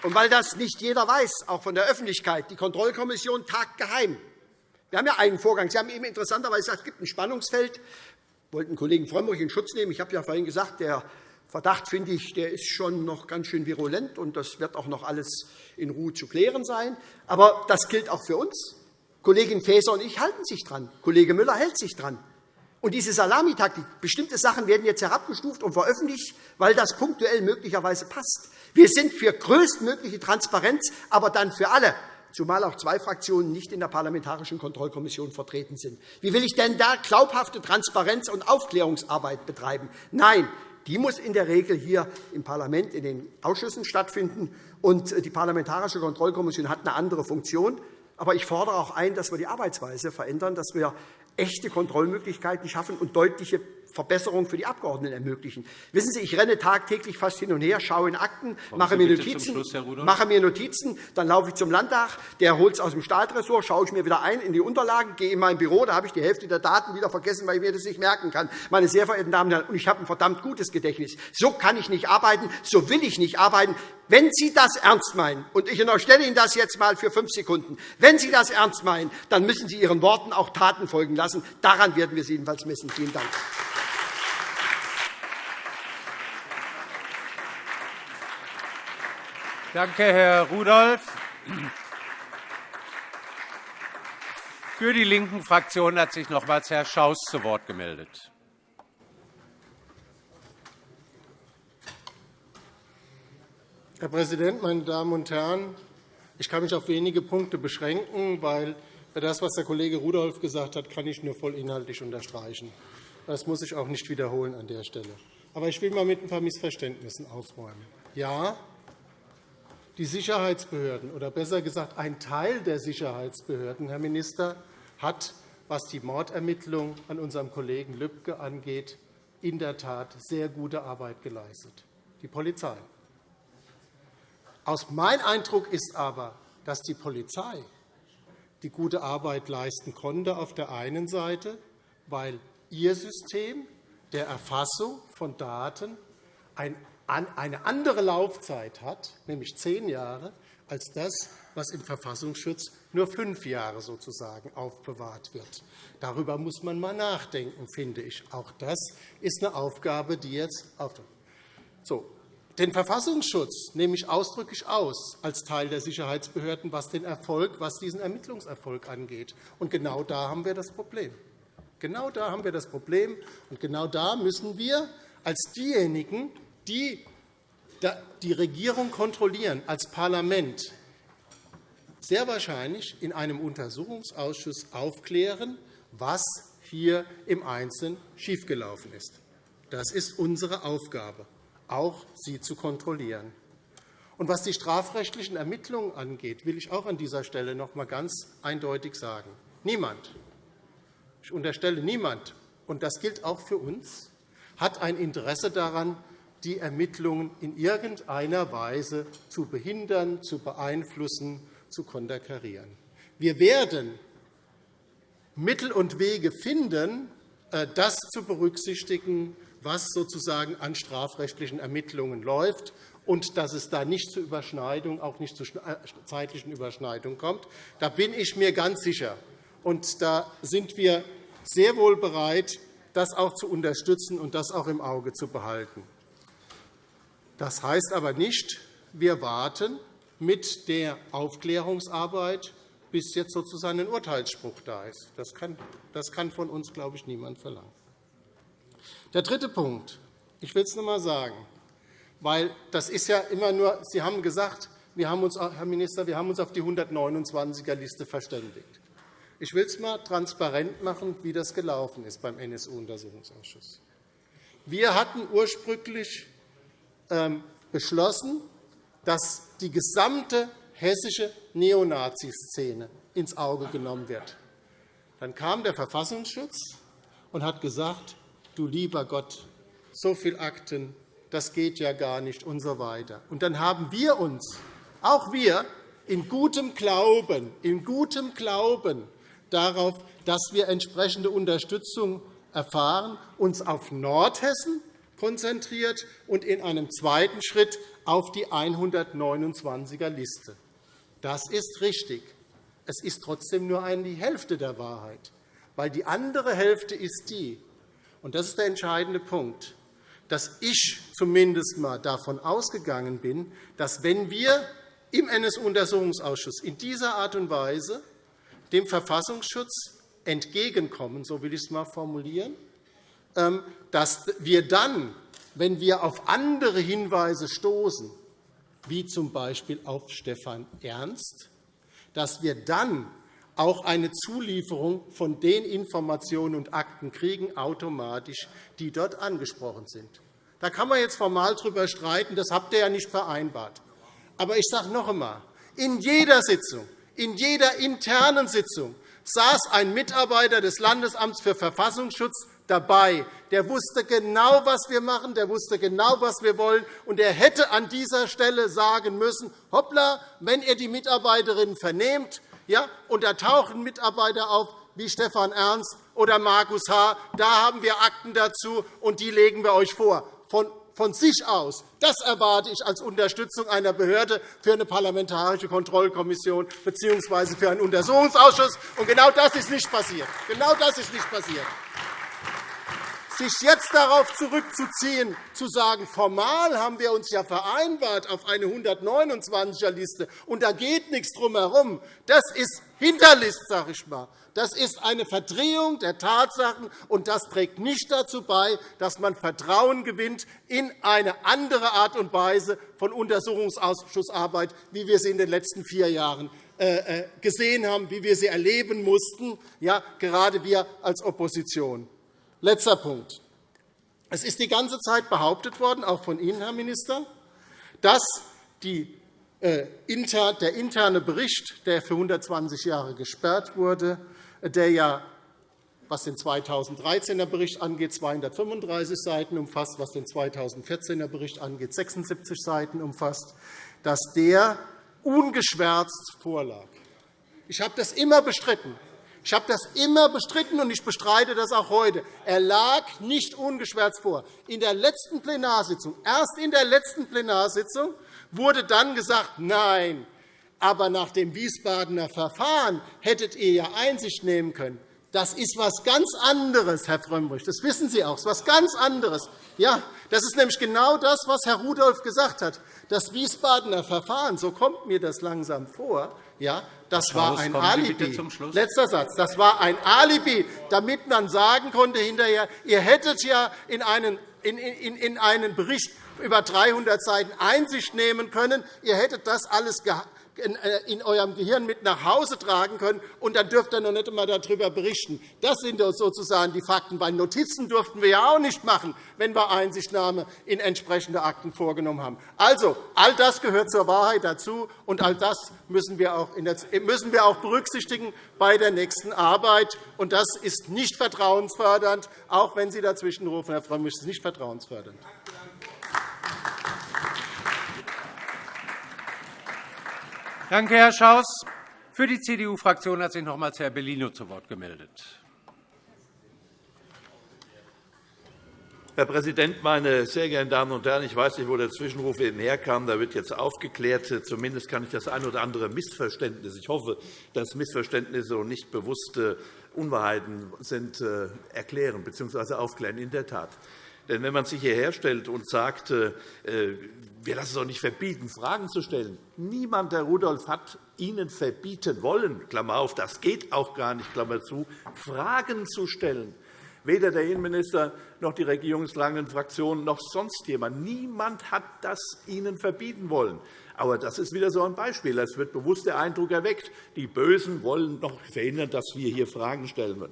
Und weil das nicht jeder weiß, auch von der Öffentlichkeit, die Kontrollkommission tagt geheim. Wir haben ja einen Vorgang. Sie haben eben interessanterweise gesagt, es gibt ein Spannungsfeld. Ich wollte den Kollegen Frömmrich in Schutz nehmen. Ich habe ja vorhin gesagt, der Verdacht, finde ich, der ist schon noch ganz schön virulent, und das wird auch noch alles in Ruhe zu klären sein. Aber das gilt auch für uns. Kollegin Faeser und ich halten sich dran. Kollege Müller hält sich dran. Und diese Salamitaktik, bestimmte Sachen werden jetzt herabgestuft und veröffentlicht, weil das punktuell möglicherweise passt. Wir sind für größtmögliche Transparenz, aber dann für alle, zumal auch zwei Fraktionen nicht in der Parlamentarischen Kontrollkommission vertreten sind. Wie will ich denn da glaubhafte Transparenz und Aufklärungsarbeit betreiben? Nein, die muss in der Regel hier im Parlament in den Ausschüssen stattfinden. Und die Parlamentarische Kontrollkommission hat eine andere Funktion. Aber ich fordere auch ein, dass wir die Arbeitsweise verändern, dass wir echte Kontrollmöglichkeiten schaffen und deutliche Verbesserungen für die Abgeordneten ermöglichen. Wissen Sie, ich renne tagtäglich fast hin und her, schaue in Akten, mache mir, Notizen, Schluss, mache mir Notizen, dann laufe ich zum Landtag, der holt es aus dem Staatsressort, schaue ich mir wieder ein in die Unterlagen, gehe in mein Büro, da habe ich die Hälfte der Daten wieder vergessen, weil ich mir das nicht merken kann. Meine sehr verehrten Damen und Herren, und ich habe ein verdammt gutes Gedächtnis. So kann ich nicht arbeiten, so will ich nicht arbeiten. Wenn Sie das ernst meinen, und ich unterstelle Ihnen das jetzt einmal für fünf Sekunden, wenn Sie das ernst meinen, dann müssen Sie Ihren Worten auch Taten folgen lassen. Daran werden wir Sie jedenfalls messen. Vielen Dank. Danke, Herr Rudolph. Für die linken Fraktion hat sich nochmals Herr Schaus zu Wort gemeldet. Herr Präsident, meine Damen und Herren! Ich kann mich auf wenige Punkte beschränken, weil das, was der Kollege Rudolph gesagt hat, kann ich nur voll inhaltlich unterstreichen. Das muss ich auch nicht wiederholen an der Stelle. Aber ich will mal mit ein paar Missverständnissen aufräumen. Ja, die Sicherheitsbehörden, oder besser gesagt ein Teil der Sicherheitsbehörden, Herr Minister, hat, was die Mordermittlung an unserem Kollegen Lübcke angeht, in der Tat sehr gute Arbeit geleistet, die Polizei. Aus mein Eindruck ist aber, dass die Polizei die gute Arbeit leisten konnte, auf der einen Seite, weil ihr System der Erfassung von Daten eine andere Laufzeit hat, nämlich zehn Jahre, als das, was im Verfassungsschutz nur fünf Jahre sozusagen aufbewahrt wird. Darüber muss man einmal nachdenken, finde ich. Auch das ist eine Aufgabe, die jetzt auf so, den Verfassungsschutz nehme ich ausdrücklich aus als Teil der Sicherheitsbehörden, was den Erfolg, was diesen Ermittlungserfolg angeht. Und genau da haben wir das Problem. Genau da haben wir das Problem, und genau da müssen wir als diejenigen, die die Regierung kontrollieren, als Parlament, sehr wahrscheinlich in einem Untersuchungsausschuss aufklären, was hier im Einzelnen schiefgelaufen ist. Das ist unsere Aufgabe auch sie zu kontrollieren. Und was die strafrechtlichen Ermittlungen angeht, will ich auch an dieser Stelle noch einmal ganz eindeutig sagen. Niemand, ich unterstelle niemand, und das gilt auch für uns, hat ein Interesse daran, die Ermittlungen in irgendeiner Weise zu behindern, zu beeinflussen, zu konterkarieren. Wir werden Mittel und Wege finden, äh, das zu berücksichtigen, was sozusagen an strafrechtlichen Ermittlungen läuft und dass es da nicht zu Überschneidungen, auch nicht zu äh, zeitlichen Überschneidungen kommt. Da bin ich mir ganz sicher. Und da sind wir sehr wohl bereit, das auch zu unterstützen und das auch im Auge zu behalten. Das heißt aber nicht, wir warten mit der Aufklärungsarbeit, bis jetzt sozusagen ein Urteilsspruch da ist. Das kann von uns, glaube ich, niemand verlangen. Der dritte Punkt. Ich will es noch einmal sagen, weil das ist ja immer nur, Sie haben gesagt, wir haben uns, Herr Minister, wir haben uns auf die 129er-Liste verständigt. Ich will es einmal transparent machen, wie das gelaufen ist beim NSU-Untersuchungsausschuss. Wir hatten ursprünglich beschlossen, dass die gesamte hessische Neonazi-Szene ins Auge genommen wird. Dann kam der Verfassungsschutz und hat gesagt, du lieber Gott, so viele Akten, das geht ja gar nicht und so weiter. Und dann haben wir uns, auch wir, in gutem Glauben, in gutem Glauben darauf, dass wir entsprechende Unterstützung erfahren, uns auf Nordhessen konzentriert und in einem zweiten Schritt auf die 129er-Liste. Das ist richtig. Es ist trotzdem nur die Hälfte der Wahrheit, weil die andere Hälfte ist die, und das ist der entscheidende Punkt, dass ich zumindest einmal davon ausgegangen bin, dass wenn wir im NSU-Untersuchungsausschuss in dieser Art und Weise dem Verfassungsschutz entgegenkommen, so will ich es einmal formulieren, dass wir dann, wenn wir auf andere Hinweise stoßen, wie z. B. auf Stefan Ernst, dass wir dann auch eine Zulieferung von den Informationen und Akten kriegen, automatisch, die dort angesprochen sind. Da kann man jetzt formal darüber streiten, das habt ihr ja nicht vereinbart. Aber ich sage noch einmal, in jeder Sitzung, in jeder internen Sitzung saß ein Mitarbeiter des Landesamts für Verfassungsschutz dabei. Der wusste genau, was wir machen, der wusste genau, was wir wollen, und er hätte an dieser Stelle sagen müssen, hoppla, wenn ihr die Mitarbeiterinnen vernehmt, ja, und da tauchen Mitarbeiter auf wie Stefan Ernst oder Markus H., da haben wir Akten dazu, und die legen wir euch vor. Von von sich aus. Das erwarte ich als Unterstützung einer Behörde für eine parlamentarische Kontrollkommission bzw. für einen Untersuchungsausschuss. Und genau das ist nicht passiert. Genau das ist nicht passiert. Sich jetzt darauf zurückzuziehen, zu sagen, formal haben wir uns ja vereinbart auf eine 129er-Liste, und da geht nichts drum herum, das ist Hinterlist, sage ich mal. Das ist eine Verdrehung der Tatsachen, und das trägt nicht dazu bei, dass man Vertrauen gewinnt in eine andere Art und Weise von Untersuchungsausschussarbeit, wie wir sie in den letzten vier Jahren äh, äh, gesehen haben, wie wir sie erleben mussten, ja, gerade wir als Opposition. Letzter Punkt. Es ist die ganze Zeit behauptet worden, auch von Ihnen, Herr Minister, dass äh, der interne Bericht, der für 120 Jahre gesperrt wurde, der ja was den 2013er Bericht angeht, 235 Seiten umfasst, was den 2014er Bericht angeht, 76 Seiten umfasst, dass der ungeschwärzt vorlag. Ich habe das immer bestritten. Ich habe das immer bestritten, und ich bestreite das auch heute. Er lag nicht ungeschwärzt vor. In der letzten Plenarsitzung, erst in der letzten Plenarsitzung, wurde dann gesagt, nein, aber nach dem Wiesbadener Verfahren hättet ihr ja Einsicht nehmen können. Das ist etwas ganz anderes, Herr Frömmrich. Das wissen Sie auch. Das ist etwas ganz anderes. Ja, das ist nämlich genau das, was Herr Rudolph gesagt hat. Das Wiesbadener Verfahren, so kommt mir das langsam vor, ja, das war ein Alibi. Letzter Satz. Das war ein Alibi, damit man sagen konnte hinterher, ihr hättet ja in einen, in, in, in einen Bericht über 300 Seiten Einsicht nehmen können. Ihr hättet das alles in eurem Gehirn mit nach Hause tragen können, und dann dürft ihr noch nicht einmal darüber berichten. Das sind sozusagen die Fakten. Bei Notizen durften wir ja auch nicht machen, wenn wir Einsichtnahme in entsprechende Akten vorgenommen haben. Also, all das gehört zur Wahrheit dazu, und all das müssen wir auch, müssen wir auch berücksichtigen bei der nächsten Arbeit. Und das ist nicht vertrauensfördernd, auch wenn Sie dazwischenrufen, Herr Frömmrich, ist nicht vertrauensfördernd. Danke, Herr Schaus. Für die CDU-Fraktion hat sich nochmals Herr Bellino zu Wort gemeldet. Herr Präsident, meine sehr geehrten Damen und Herren! Ich weiß nicht, wo der Zwischenruf eben herkam. Da wird jetzt aufgeklärt. Zumindest kann ich das ein oder andere Missverständnis, ich hoffe, dass Missverständnisse und nicht bewusste Unwahrheiten sind, äh, erklären bzw. aufklären. In der Tat. Denn wenn man sich hierher stellt und sagt, äh, wir lassen es doch nicht verbieten, Fragen zu stellen. Niemand, Herr Rudolph, hat Ihnen verbieten wollen, Klammer auf, das geht auch gar nicht, Klammer zu, Fragen zu stellen. Weder der Innenminister noch die regierungstragenden Fraktionen noch sonst jemand. Niemand hat das Ihnen verbieten wollen. Aber das ist wieder so ein Beispiel. Es wird bewusst der Eindruck erweckt, die Bösen wollen noch verhindern, dass wir hier Fragen stellen.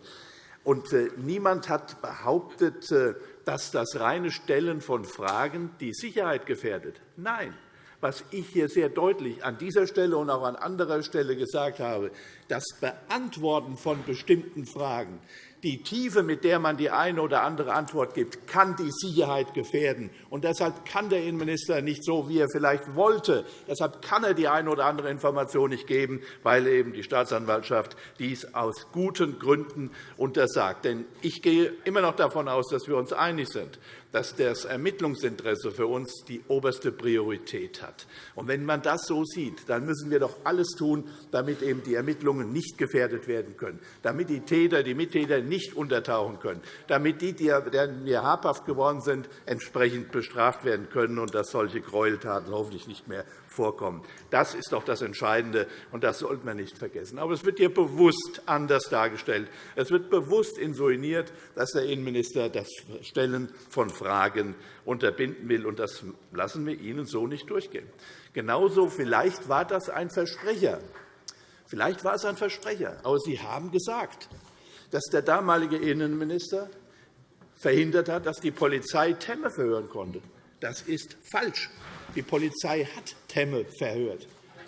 Und äh, niemand hat behauptet, äh, dass das reine Stellen von Fragen die Sicherheit gefährdet. Nein. Was ich hier sehr deutlich an dieser Stelle und auch an anderer Stelle gesagt habe, das Beantworten von bestimmten Fragen die Tiefe, mit der man die eine oder andere Antwort gibt, kann die Sicherheit gefährden. Und deshalb kann der Innenminister nicht so, wie er vielleicht wollte. Deshalb kann er die eine oder andere Information nicht geben, weil eben die Staatsanwaltschaft dies aus guten Gründen untersagt. Denn ich gehe immer noch davon aus, dass wir uns einig sind dass das Ermittlungsinteresse für uns die oberste Priorität hat. Und wenn man das so sieht, dann müssen wir doch alles tun, damit eben die Ermittlungen nicht gefährdet werden können, damit die Täter, die Mittäter nicht untertauchen können, damit die, deren wir habhaft geworden sind, entsprechend bestraft werden können und dass solche Gräueltaten hoffentlich nicht mehr vorkommen. Das ist doch das Entscheidende, und das sollten wir nicht vergessen. Aber es wird hier bewusst anders dargestellt. Es wird bewusst insinuiert, dass der Innenminister das Stellen von Fragen unterbinden will. Und das lassen wir Ihnen so nicht durchgehen. Genauso vielleicht war das ein Versprecher. Vielleicht war es ein Versprecher. Aber Sie haben gesagt, dass der damalige Innenminister verhindert hat, dass die Polizei Temme verhören konnte. Das ist falsch. Die Polizei hat Temme verhört.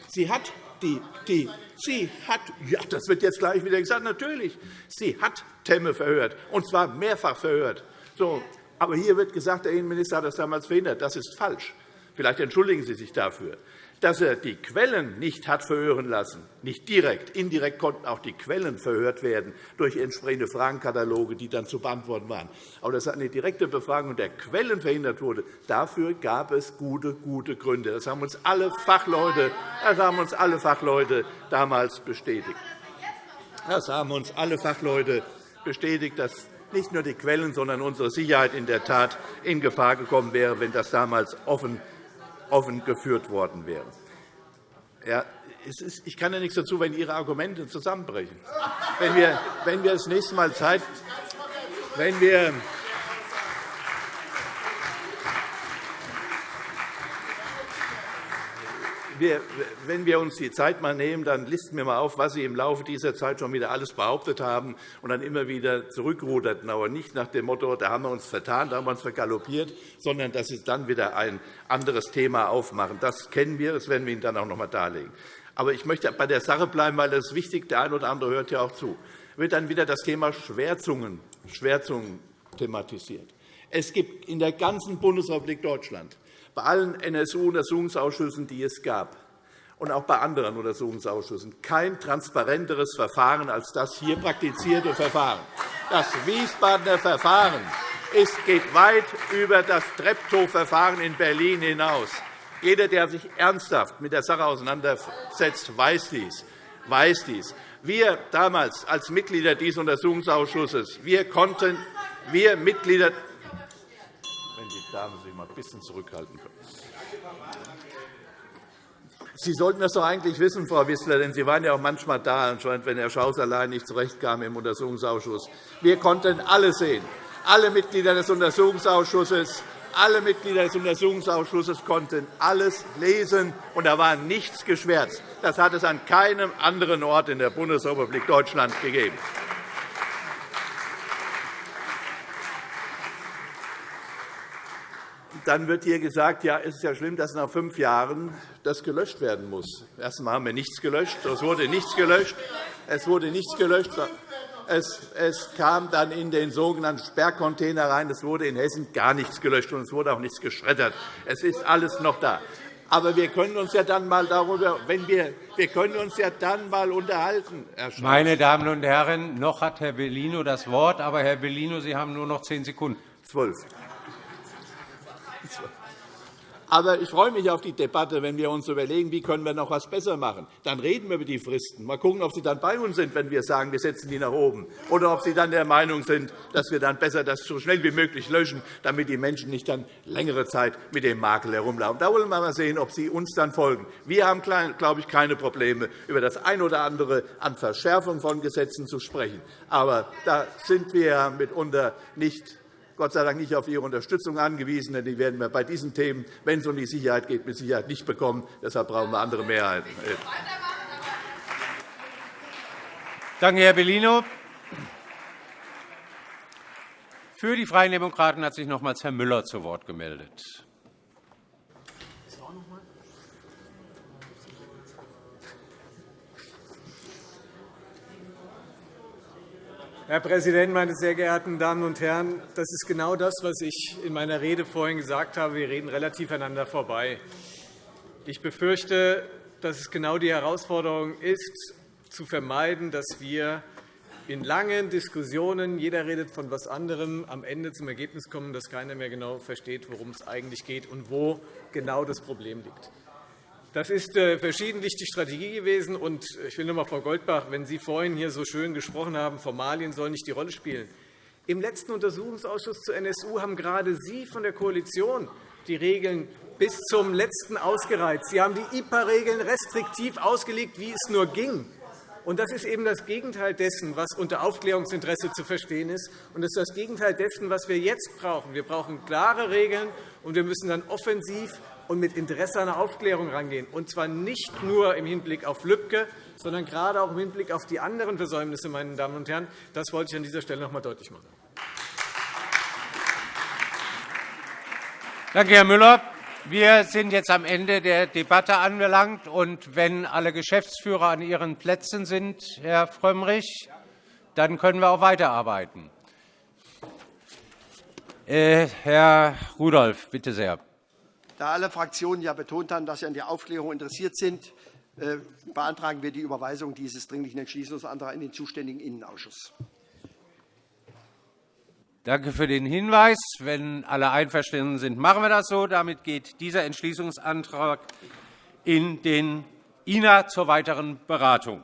Sie hat die, die, sie hat, ja, das wird jetzt gleich wieder gesagt, natürlich, sie hat Temme verhört, und zwar mehrfach verhört. So, aber hier wird gesagt, der Innenminister hat das damals verhindert. Das ist falsch. Vielleicht entschuldigen Sie sich dafür dass er die Quellen nicht hat verhören lassen, nicht direkt, indirekt konnten auch die Quellen verhört werden durch entsprechende Fragenkataloge, die dann zu beantworten waren. Aber dass eine direkte Befragung der Quellen verhindert wurde, dafür gab es gute, gute Gründe. Das haben uns alle Fachleute, das haben uns alle Fachleute damals bestätigt. Das haben uns alle Fachleute bestätigt, dass nicht nur die Quellen, sondern unsere Sicherheit in der Tat in Gefahr gekommen wäre, wenn das damals offen offen geführt worden wäre. Ja, ich kann ja nichts dazu, wenn Ihre Argumente zusammenbrechen. Wenn wir, wenn wir das nächste Mal Zeit, wenn wir, wenn wir uns die Zeit mal nehmen, dann listen wir mal auf, was Sie im Laufe dieser Zeit schon wieder alles behauptet haben und dann immer wieder zurückruderten. Aber nicht nach dem Motto, da haben wir uns vertan, da haben wir uns vergaloppiert, sondern dass Sie dann wieder ein anderes Thema aufmachen. Das kennen wir, das werden wir Ihnen dann auch noch einmal darlegen. Aber ich möchte bei der Sache bleiben, weil das ist wichtig. Der eine oder andere hört ja auch zu. Wird dann wieder das Thema Schwärzungen, Schwärzungen thematisiert. Es gibt in der ganzen Bundesrepublik Deutschland bei allen NSU-Untersuchungsausschüssen, die es gab, und auch bei anderen Untersuchungsausschüssen kein transparenteres Verfahren als das hier praktizierte Verfahren. Das Wiesbadener Verfahren geht weit über das Treptow-Verfahren in Berlin hinaus. Jeder, der sich ernsthaft mit der Sache auseinandersetzt, weiß dies. Weiß dies. Wir damals als Mitglieder dieses Untersuchungsausschusses wir konnten wir Mitglieder Damen sich ein bisschen zurückhalten können. Sie sollten das doch eigentlich wissen, Frau Wissler, denn Sie waren ja auch manchmal da, anscheinend, wenn Herr Schaus allein nicht zurechtkam im Untersuchungsausschuss. Wir konnten alle sehen, alle Mitglieder des Untersuchungsausschusses, alle Mitglieder des Untersuchungsausschusses konnten alles lesen, und da war nichts geschwärzt. Das hat es an keinem anderen Ort in der Bundesrepublik Deutschland gegeben. Dann wird hier gesagt, ja, es ist ja schlimm, dass nach fünf Jahren das gelöscht werden muss. Erst einmal haben wir nichts gelöscht. Es wurde nichts gelöscht. Es wurde nichts gelöscht. Es, kam dann in den sogenannten Sperrcontainer rein. Es wurde in Hessen gar nichts gelöscht, und es wurde auch nichts geschreddert. Es ist alles noch da. Aber wir können uns ja dann mal darüber, wenn wir, wir können uns ja dann mal unterhalten. Meine Damen und Herren, noch hat Herr Bellino das Wort, aber Herr Bellino, Sie haben nur noch zehn Sekunden. Zwölf. Aber ich freue mich auf die Debatte, wenn wir uns überlegen, wie können wir noch etwas besser machen. Dann reden wir über die Fristen. Mal schauen, ob Sie dann bei uns sind, wenn wir sagen, wir setzen die nach oben, oder ob Sie dann der Meinung sind, dass wir dann besser das so schnell wie möglich löschen, damit die Menschen nicht dann längere Zeit mit dem Makel herumlaufen. Da wollen wir mal sehen, ob Sie uns dann folgen. Wir haben, glaube ich, keine Probleme, über das eine oder andere an Verschärfung von Gesetzen zu sprechen. Aber da sind wir mitunter nicht Gott sei Dank nicht auf Ihre Unterstützung angewiesen, denn die werden wir bei diesen Themen, wenn es um die Sicherheit geht, mit Sicherheit nicht bekommen. Deshalb brauchen wir andere Mehrheiten. Danke, Herr Bellino. Für die Freien Demokraten hat sich nochmals Herr Müller zu Wort gemeldet. Herr Präsident, meine sehr geehrten Damen und Herren! Das ist genau das, was ich in meiner Rede vorhin gesagt habe. Wir reden relativ aneinander vorbei. Ich befürchte, dass es genau die Herausforderung ist, zu vermeiden, dass wir in langen Diskussionen, jeder redet von etwas anderem, am Ende zum Ergebnis kommen, dass keiner mehr genau versteht, worum es eigentlich geht und wo genau das Problem liegt. Das ist äh, verschiedentlich die Strategie gewesen. Und ich will noch einmal, Frau Goldbach, wenn Sie vorhin hier so schön gesprochen haben, Formalien sollen nicht die Rolle spielen. Im letzten Untersuchungsausschuss zur NSU haben gerade Sie von der Koalition die Regeln bis zum Letzten ausgereizt. Sie haben die IPA-Regeln restriktiv ausgelegt, wie es nur ging. Das ist eben das Gegenteil dessen, was unter Aufklärungsinteresse zu verstehen ist. Und das ist das Gegenteil dessen, was wir jetzt brauchen. Wir brauchen klare Regeln, und wir müssen dann offensiv und mit Interesse an der Aufklärung rangehen, und zwar nicht nur im Hinblick auf Lübcke, sondern gerade auch im Hinblick auf die anderen Versäumnisse. Meine Damen und Herren. Das wollte ich an dieser Stelle noch einmal deutlich machen. Danke, Herr Müller. Wir sind jetzt am Ende der Debatte angelangt. Und wenn alle Geschäftsführer an ihren Plätzen sind, Herr Frömmrich, dann können wir auch weiterarbeiten. Äh, Herr Rudolph, bitte sehr. Da alle Fraktionen ja betont haben, dass sie an der Aufklärung interessiert sind, äh, beantragen wir die Überweisung dieses Dringlichen Entschließungsantrags in den zuständigen Innenausschuss. Danke für den Hinweis. Wenn alle einverstanden sind, machen wir das so. Damit geht dieser Entschließungsantrag in den INA zur weiteren Beratung.